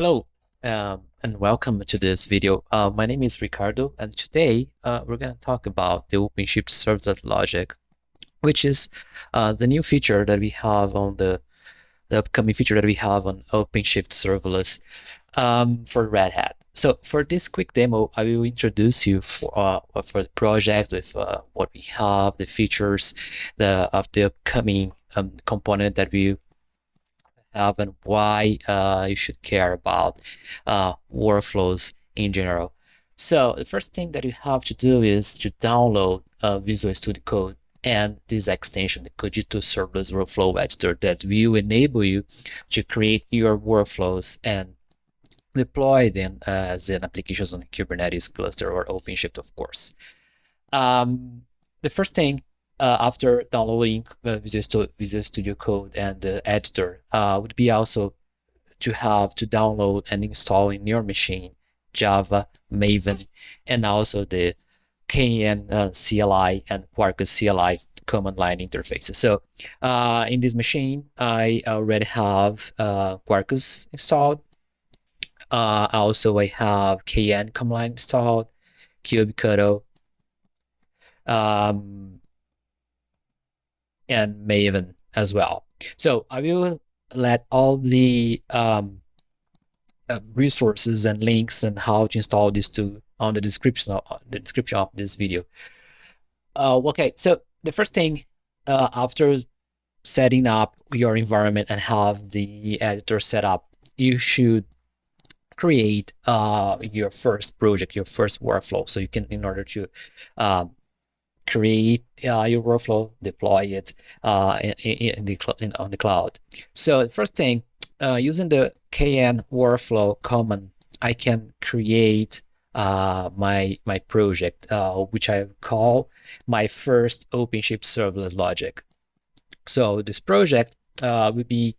Hello um, and welcome to this video. Uh, my name is Ricardo and today uh, we're going to talk about the OpenShift serverless logic, which is uh, the new feature that we have on the, the upcoming feature that we have on OpenShift serverless um, for Red Hat. So for this quick demo, I will introduce you for uh, for the project with uh, what we have, the features the, of the upcoming um, component that we have and why uh, you should care about uh, workflows in general. So the first thing that you have to do is to download uh, Visual Studio Code and this extension, the Kogito Serverless Workflow Editor that will enable you to create your workflows and deploy them as an applications on Kubernetes cluster or OpenShift, of course. Um, the first thing uh, after downloading uh, Visual, Studio, Visual Studio Code and the editor uh, would be also to have to download and install in your machine Java, Maven, and also the KN uh, CLI and Quarkus CLI command line interfaces. So uh, in this machine, I already have uh, Quarkus installed. Uh, also, I have KN command line installed, kubectl, um, and Maven as well. So I will let all the um, uh, resources and links and how to install this to on the description of the description of this video. Uh, okay, so the first thing uh, after setting up your environment and have the editor set up, you should create uh, your first project, your first workflow. So you can, in order to um, create uh, your workflow, deploy it uh, in, in the in, on the cloud. So the first thing, uh, using the kn workflow command, I can create uh, my my project, uh, which I call my first OpenShift serverless logic. So this project uh, will be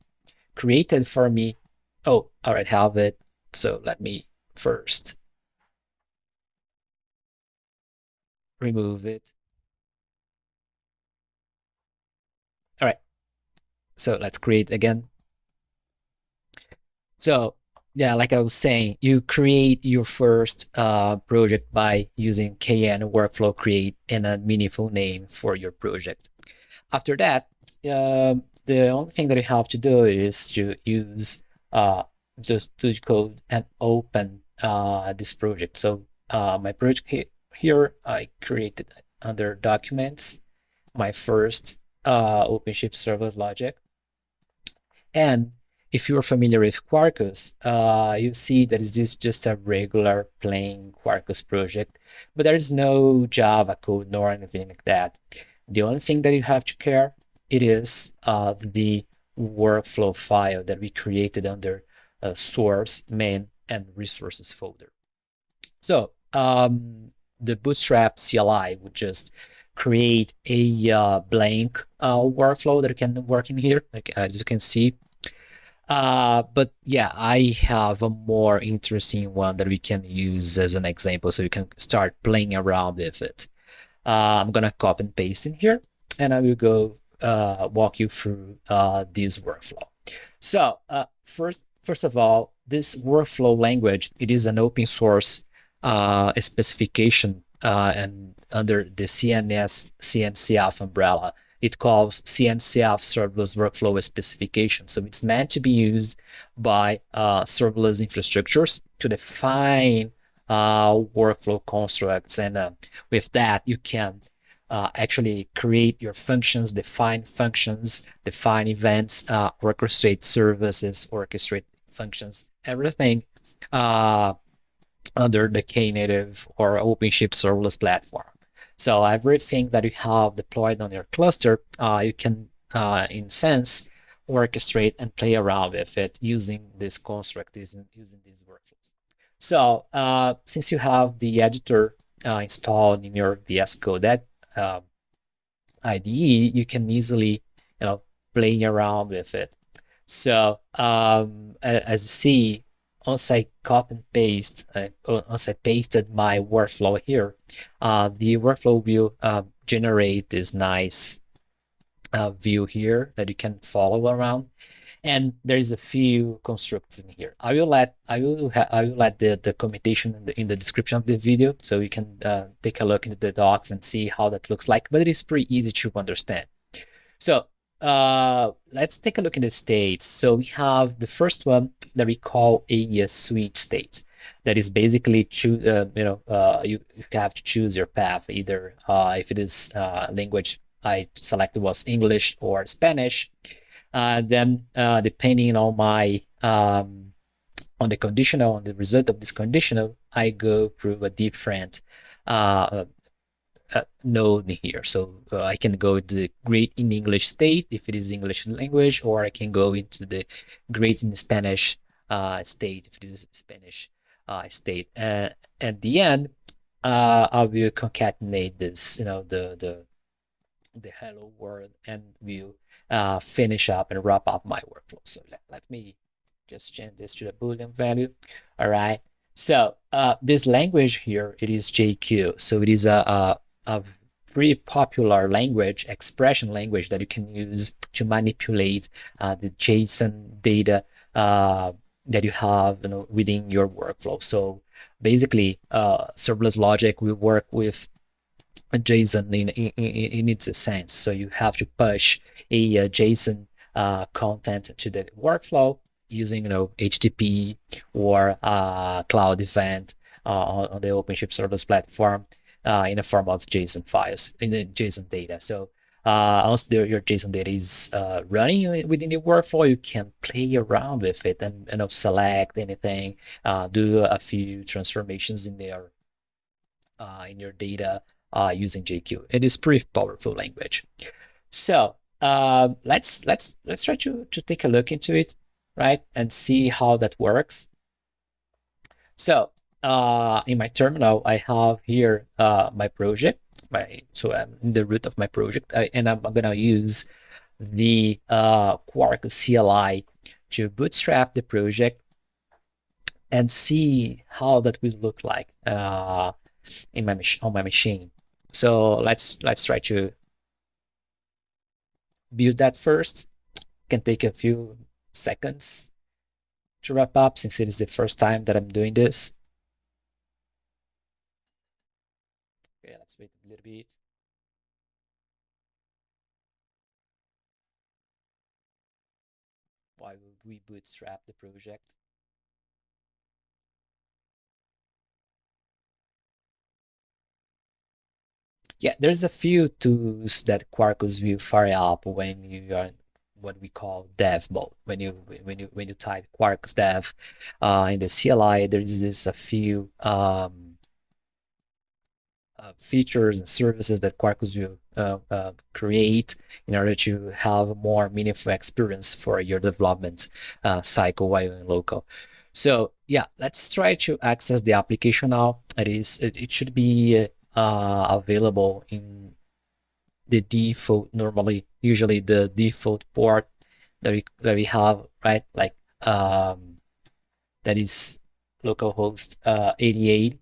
created for me. Oh, all right, have it. So let me first remove it. All right. So let's create again. So yeah, like I was saying, you create your first uh, project by using kn workflow create and a meaningful name for your project. After that, uh, the only thing that you have to do is to use uh, just Studio Code and open uh, this project. So uh, my project here, I created under Documents, my first uh, OpenShift serverless logic. And if you're familiar with Quarkus, uh, you see that this is just a regular plain Quarkus project, but there is no Java code nor anything like that. The only thing that you have to care, it is uh, the workflow file that we created under uh, source, main, and resources folder. So um, the Bootstrap CLI would just create a uh, blank uh, workflow that can work in here, like as you can see. Uh, but yeah, I have a more interesting one that we can use as an example so you can start playing around with it. Uh, I'm gonna copy and paste in here and I will go uh, walk you through uh, this workflow. So first, first of all, this workflow language, it is an open source specification uh, and under the CNS CNCF umbrella, it calls CNCF serverless workflow specification. So it's meant to be used by uh, serverless infrastructures to define uh, workflow constructs. And uh, with that, you can uh, actually create your functions, define functions, define events, uh, orchestrate services, orchestrate functions, everything uh, under the Knative or OpenShift serverless platform. So everything that you have deployed on your cluster, uh, you can, uh, in sense, orchestrate and play around with it using this construct, using, using these workflows. So uh, since you have the editor uh, installed in your VS Code that uh, IDE, you can easily, you know, play around with it. So um, as you see, once I copy and paste, uh, once I pasted my workflow here, uh, the workflow will uh, generate this nice uh, view here that you can follow around. and there is a few constructs in here. I will let I will I will let the the in the in the description of the video so you can uh, take a look into the docs and see how that looks like. But it is pretty easy to understand. So uh, let's take a look in the states. So we have the first one that we call a, a switch state. That is basically choose. Uh, you know, uh, you, you have to choose your path either uh, if it is uh, language I selected was English or Spanish. Uh, then uh, depending on my um, on the conditional, on the result of this conditional, I go through a different uh, uh, node here. So uh, I can go to the great in English state if it is English language, or I can go into the great in Spanish uh, state if it is Spanish uh, state. And at the end, uh, I will concatenate this, you know, the the the hello world, and will uh, finish up and wrap up my workflow. So let, let me just change this to the boolean value. All right. So uh, this language here, it is JQ. So it is a, a, a very popular language, expression language that you can use to manipulate uh, the JSON data uh, that you have you know, within your workflow. So basically, uh, serverless logic will work with JSON in, in, in its sense. So you have to push a, a JSON uh, content to the workflow using you know HTTP or uh, cloud event uh, on, on, the OpenShift serverless platform uh, in the form of JSON files in the JSON data. So uh, once the, your JSON data is uh, running within the workflow, you can play around with it and you know select anything, uh, do a few transformations in there uh, in your data uh, using JQ. It is pretty powerful language. So uh, let's let's let's try to to take a look into it, right, and see how that works. So uh, in my terminal, I have here uh, my project. My so I'm in the root of my project, uh, and I'm gonna use the uh, Quarkus CLI to bootstrap the project and see how that will look like uh, in my on my machine. So let's let's try to build that first. Can take a few seconds to wrap up since it is the first time that I'm doing this. Okay, bit. Why would we bootstrap the project? Yeah, there's a few tools that Quarkus will fire up when you are what we call dev mode. When you when you when you type Quarkus dev uh, in the CLI, there is this a few um, uh, features and services that Quarkus will uh, uh, create in order to have a more meaningful experience for your development uh, cycle while in local. So yeah, let's try to access the application now. It is it, it should be uh, available in the default normally usually the default port that we that we have right like um, that is localhost uh, 88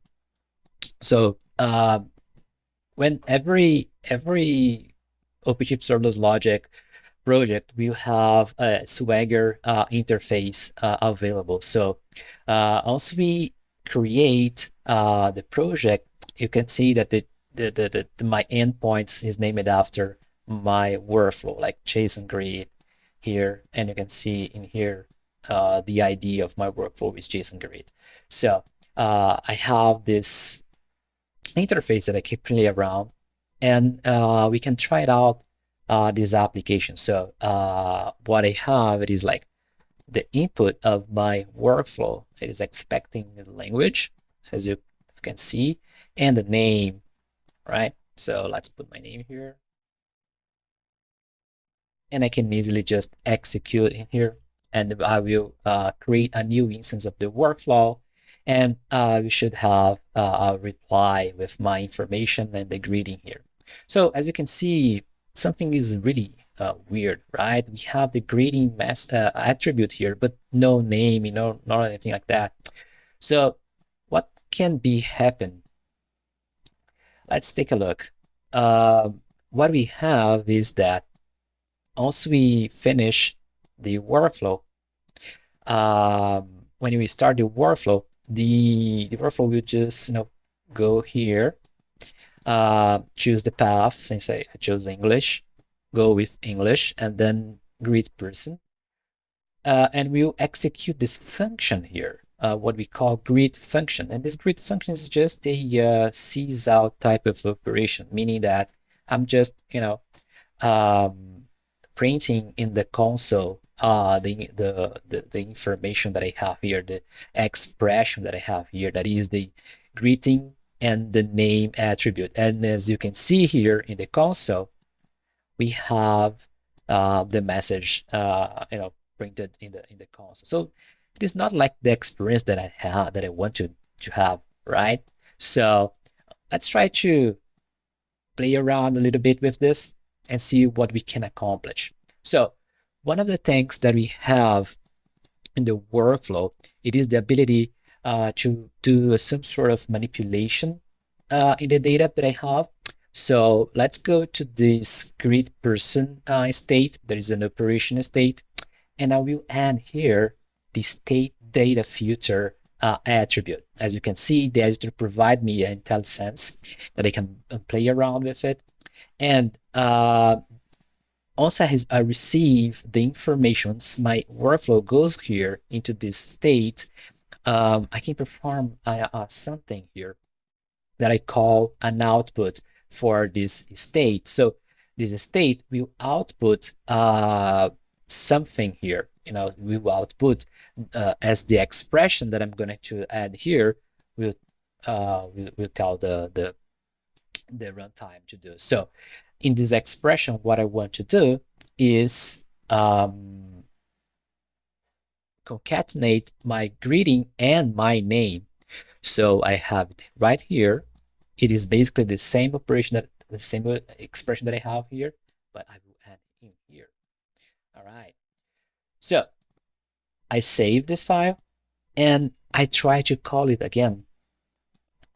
so uh, when every every OpenShift serverless logic project will have a Swagger uh, interface uh, available. So uh, once we create uh, the project, you can see that the, the, the, the, my endpoints is named after my workflow, like JSON greet here. And you can see in here, uh, the ID of my workflow is JSON greet. So uh, I have this interface that I keep playing around and uh, we can try it out uh, this application. So uh, what I have, it is like the input of my workflow. It is expecting the language, as you can see, and the name, right? So let's put my name here. And I can easily just execute in here and I will uh, create a new instance of the workflow and uh, we should have uh, a reply with my information and the greeting here. So as you can see, something is really uh, weird, right? We have the greeting mass uh, attribute here, but no name, you know, not anything like that. So what can be happen let's take a look. Uh, what we have is that once we finish the workflow, um, when we start the workflow, the, workflow will just you know go here, uh, choose the path since I, I chose English, go with English, and then greet person, uh, and we'll execute this function here, uh, what we call greet function. And this greet function is just a uh, out type of operation, meaning that I'm just, you know, um, printing in the console uh, the, the, the, the information that I have here, the expression that I have here, that is the greeting and the name attribute. And as you can see here in the console, we have uh, the message, uh, you know, printed in the in the console. So it is not like the experience that I have that I want to to have, right? So let's try to play around a little bit with this and see what we can accomplish. So one of the things that we have in the workflow, it is the ability uh, to do some sort of manipulation uh, in the data that I have. So let's go to this greet person uh, state. There is an operation state, and I will add here the state data filter uh, attribute. As you can see, the editor provide me an IntelliSense that I can uh, play around with it. And uh, once I, I receive the information, my workflow goes here into this state, um, I can perform uh, uh, something here that I call an output for this state. So this state will output uh, something here. You know, we will output uh, as the expression that I'm going to add here will uh, will, will tell the the the runtime to do. So in this expression, what I want to do is um, concatenate my greeting and my name. So I have it right here. It is basically the same operation that the same expression that I have here, but I will add in here. All right. So I save this file and I try to call it again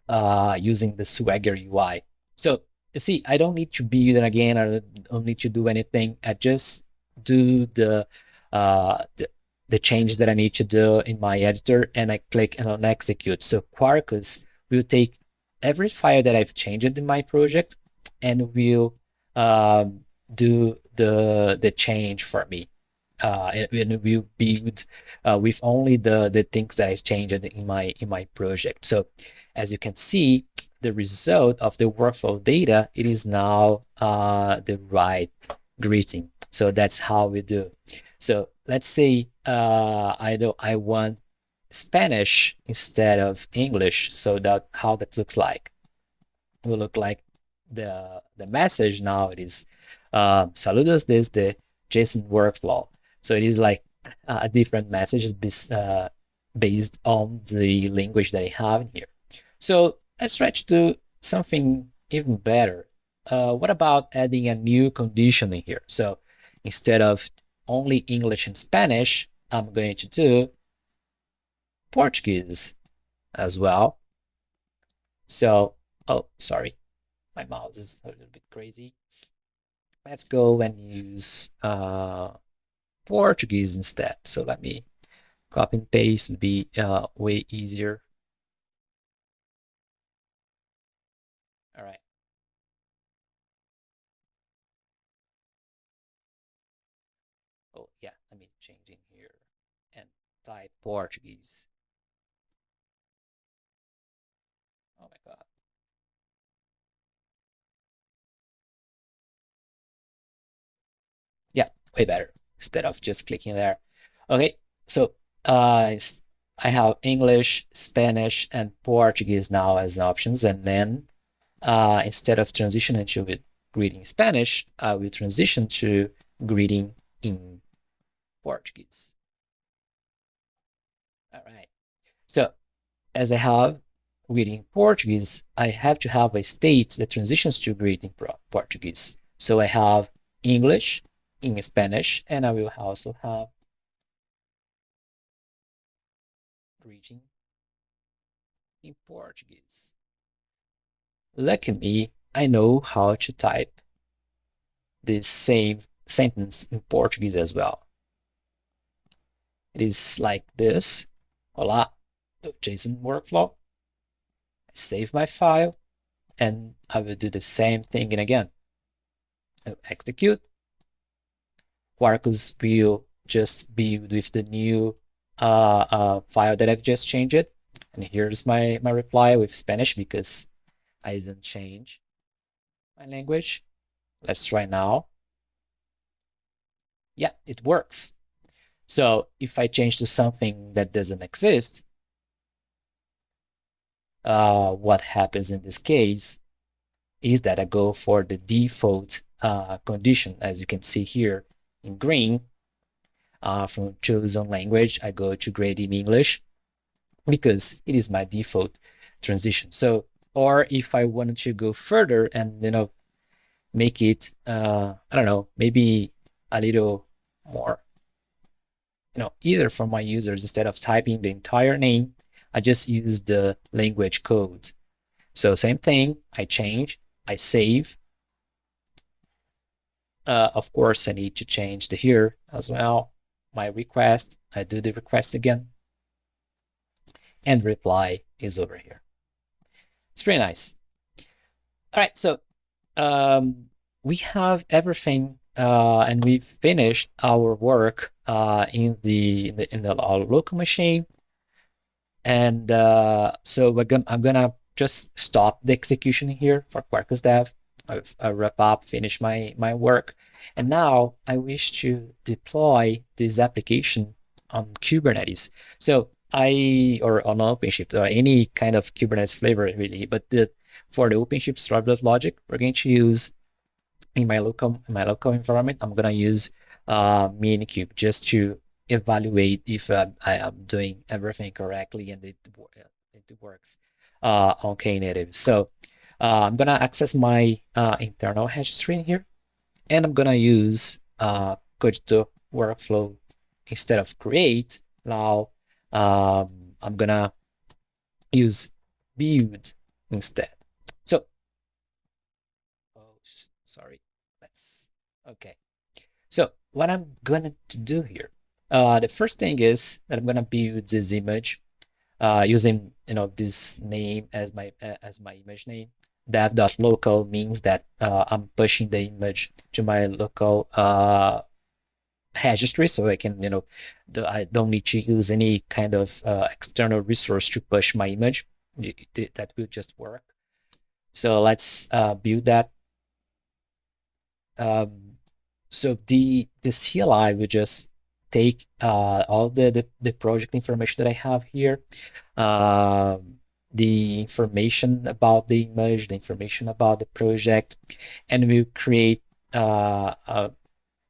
uh, using the Swagger UI. So you see, I don't need to build it again. I don't need to do anything. I just do the, uh, the, the change that I need to do in my editor and I click on execute. So Quarkus will take every file that I've changed in my project and will um, do the the change for me. Uh, and, will build uh, with only the the things that I changed in my in my project. So as you can see, the result of the workflow data, it is now uh, the right greeting. So that's how we do. So let's say uh, I do I want Spanish instead of English. So that how that looks like. It will look like the the message now it is uh, saludos desde JSON workflow. So it is like a different message uh, based on the language that I have in here. So let's try to do something even better. Uh, what about adding a new condition in here? So instead of only English and Spanish, I'm going to do Portuguese as well. So, oh, sorry, my mouse is a little bit crazy. Let's go and use uh, Portuguese instead. So let me copy and paste would be uh, way easier. All right. Oh, yeah, let me change in here and type Portuguese. Oh my God. Yeah, way better instead of just clicking there. Okay, so uh, I have English, Spanish, and Portuguese now as options, and then uh, instead of transitioning to greeting Spanish, I will transition to greeting in Portuguese. All right. So as I have greeting Portuguese, I have to have a state that transitions to greeting Portuguese. So I have English in Spanish, and I will also have greeting in Portuguese. Lucky me, I know how to type this same sentence in Portuguese as well. it is like this. Hola, the JSON workflow. I save my file and I will do the same thing again. I'll execute. Quarkus will just build with the new uh, uh, file that I've just changed it. And here's my, my reply with Spanish because I didn't change my language. Let's try now. Yeah, it works. So if I change to something that doesn't exist, uh, what happens in this case is that I go for the default uh, condition, as you can see here in green. Uh, from chosen language, I go to grade in English because it is my default transition. So, or if I wanted to go further and, you know, make it, uh, I don't know, maybe a little more, you know, easier for my users instead of typing the entire name, I just use the language code. So same thing, I change, I save. Uh, of course, I need to change the here as well. My request, I do the request again. And reply is over here. It's pretty nice. All right, so um, we have everything uh, and we finished our work uh, in the in the, in the local machine. And uh, so we're gonna I'm gonna just stop the execution here for Quarkus Dev. I've wrap up, finish my my work, and now I wish to deploy this application on Kubernetes. So I or on OpenShift or any kind of Kubernetes flavor really, but the for the OpenShift serverless logic, we're going to use in my local in my local environment, I'm gonna use uh, Minikube just to evaluate if uh, I am doing everything correctly and it it works uh, on Knative. So uh, I'm gonna access my uh, internal registry in here, and I'm gonna use uh, Kogito workflow instead of create. Now um, I'm gonna use build instead. So, oh, sorry. Let's okay. So what I'm to do here, uh, the first thing is that I'm gonna build this image uh, using you know this name as my uh, as my image name. Dev.local means that uh, I'm pushing the image to my local uh, registry, so I can you know the, I don't need to use any kind of uh, external resource to push my image. That will just work. So let's uh, build that. Um, so the the CLI will just take uh, all the, the, the project information that I have here, uh, the information about the image, the information about the project, and we'll create uh, a,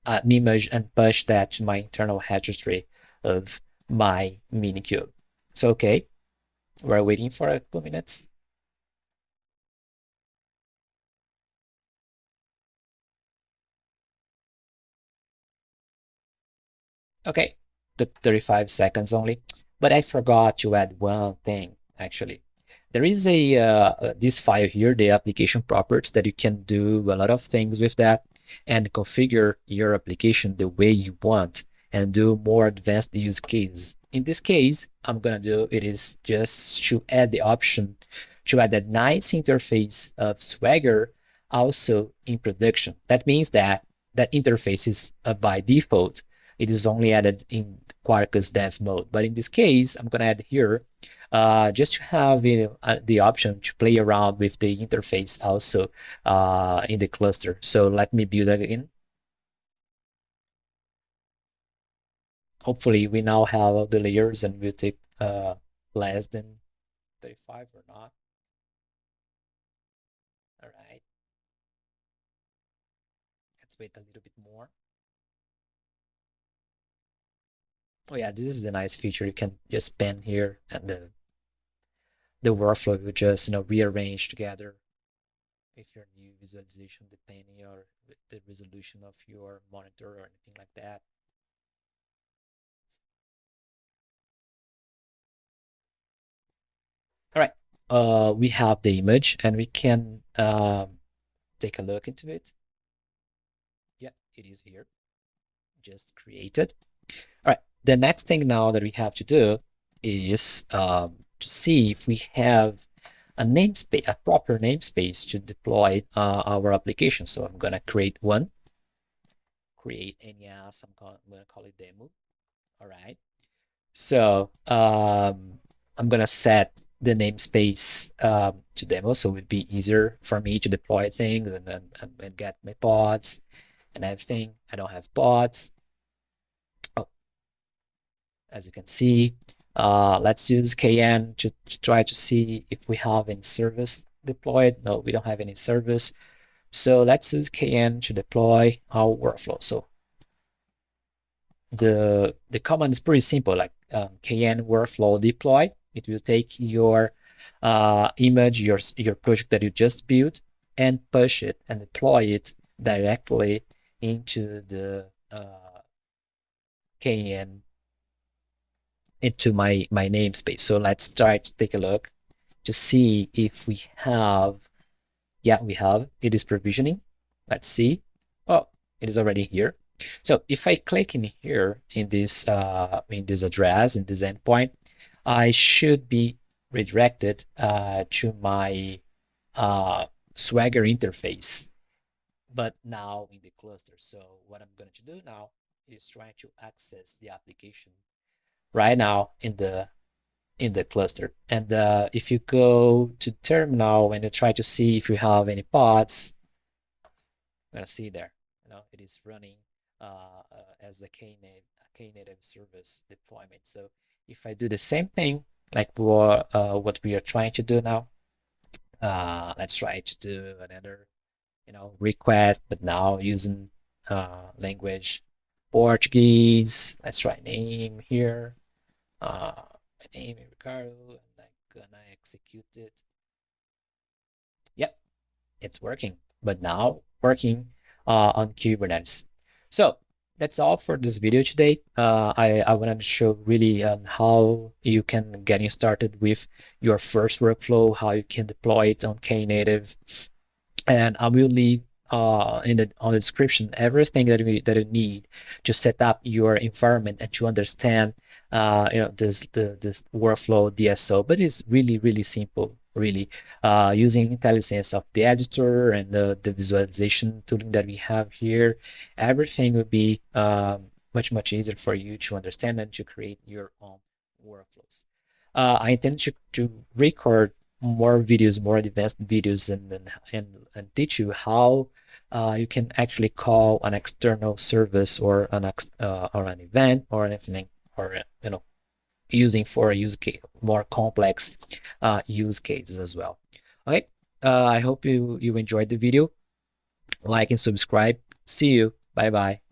an image and push that to my internal registry of my Minikube. So, okay, we're waiting for a couple minutes. Okay, the 35 seconds only. But I forgot to add one thing, actually. There is a uh, this file here, the application properties, that you can do a lot of things with that and configure your application the way you want and do more advanced use cases. In this case, I'm gonna do it is just to add the option to add a nice interface of Swagger also in production. That means that that interface is uh, by default it is only added in Quarkus dev mode. But in this case, I'm going to add here uh, just to have you know, uh, the option to play around with the interface also uh, in the cluster. So let me build that in. Hopefully we now have all the layers and we'll take uh, less than 35 or not. All right. Let's wait a little bit more. Oh yeah, this is the nice feature. You can just pen here and the the workflow will just you know rearrange together if your new visualization depending on the resolution of your monitor or anything like that. All right, uh, we have the image and we can um, take a look into it. Yeah, it is here. Just created. All right, the next thing now that we have to do is um, to see if we have a namespace, a proper namespace to deploy uh, our application. So I'm gonna create one, create NES, I'm, gonna call it demo. All right. So um, I'm gonna set the namespace um, to demo, so it would be easier for me to deploy things and then and get my pods and everything. I don't have pods. As you can see, uh, let's use KN to, to try to see if we have any service deployed. No, we don't have any service. So let's use KN to deploy our workflow. So the the command is pretty simple, like um, KN workflow deploy. It will take your uh, image, your your project that you just built, and push it and deploy it directly into the uh, KN into my, my namespace. So let's try to take a look to see if we have, yeah, we have, it is provisioning. Let's see. Oh, it is already here. So if I click in here in this uh, in this address in this endpoint, I should be redirected uh, to my uh, Swagger interface, but now in the cluster. So what I'm going to do now is try to access the application right now in the in the cluster. And uh, if you go to terminal and you try to see if you have any pods, I'm gonna see there. You know, it is running uh, uh, as a Knative, a Knative service deployment. So if I do the same thing like what uh, what we are trying to do now, uh, let's try to do another, you know, request, but now using uh, language Portuguese. Let's try name here uh, my name is Ricardo and I'm gonna execute it. Yep, it's working, but now working uh, on Kubernetes. So that's all for this video today. Uh, I, I wanted to show really um, how you can getting started with your first workflow, how you can deploy it on Knative. And I will leave uh, in the on the description everything that we that you need to set up your environment and to understand uh, you know this the this workflow DSL. But it's really really simple, really uh, using IntelliSense of the editor and the the visualization tooling that we have here. Everything will be um, much much easier for you to understand and to create your own workflows. Uh, I intend to, to record more videos, more advanced videos, and and, and teach you how uh, you can actually call an external service or an uh, or an event or anything or you know using for a use case more complex uh, use cases as well. Okay, uh, I hope you you enjoyed the video. Like and subscribe. See you. Bye bye.